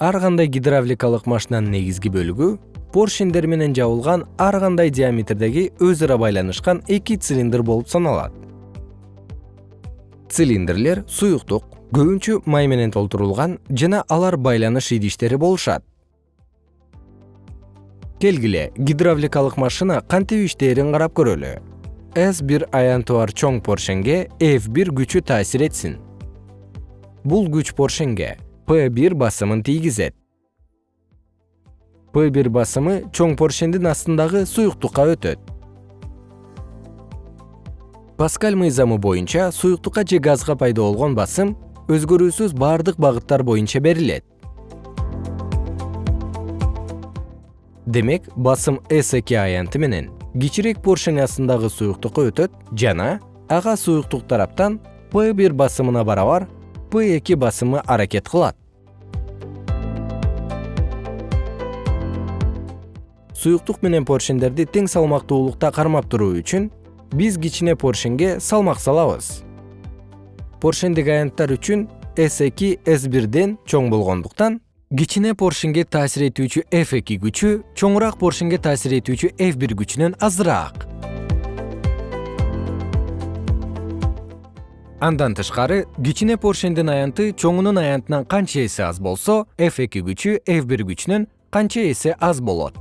ар кандай гидравликалык машинанын негизги бөлүгү поршендер менен жабылган ар кандай диаметрдеги өз ара байланышкан эки цилиндр болуп саналат. Цилиндрлер суюктук көбүнчө май менен толтурулган жана алар байланыш идиштери болушат. Келгиле гидравликалык машина кантип иштээрин карап көрөлү? С бир аянты бар чоң поршенге f бир күчү таасир этсин. Бул күч поршенге P1 басымын тийгизет. P1 басымы чоң поршендин астындагы суюктукка өтөт. Паскаль мыйзамы боюнча суюктукка же газга пайда болгон басым өзгөрүүсүз бардык багыттар боюнча берилет. Демек, басым S2 аянты менен кичирээк поршень астындагы суюктукка өтөт жана ага суюктук тараптан P1 басымына барабар P2 басымы аракет кылат. суюктук менен поршендерди тең салмактуулукта кармап туруу үчүн биз кичине поршенге салмак салабыз поршендик аянттар үчүн s2 s1ден чоң болгондуктан кичине поршенге таасир этүүчү f2 күчү чоңураак поршенге таасир этүүчү f1 күчүнөн азыраак андан тышкары кичине поршендин аянты чоңунун аянтынан канча эсе аз болсо f2 күчү f1 күчүнөн канча эсе аз болот.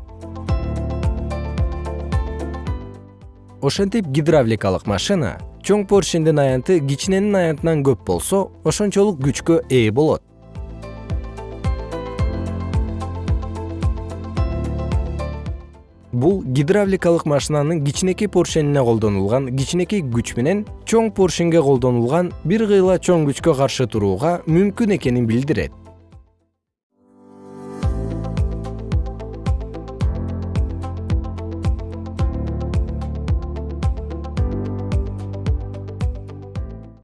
Ошентип гидравликалык машина чоң поршендин аянты кичиненин аянтынан көп болсо ошончолук күчкө ээ болот бул гидравликалык машинанын кичинекей поршенине колдонулган кичинекей күч менен чоң поршенге колдонулган бир кыйла чоң күчкө каршы турууга мүмкүн экенин билдирет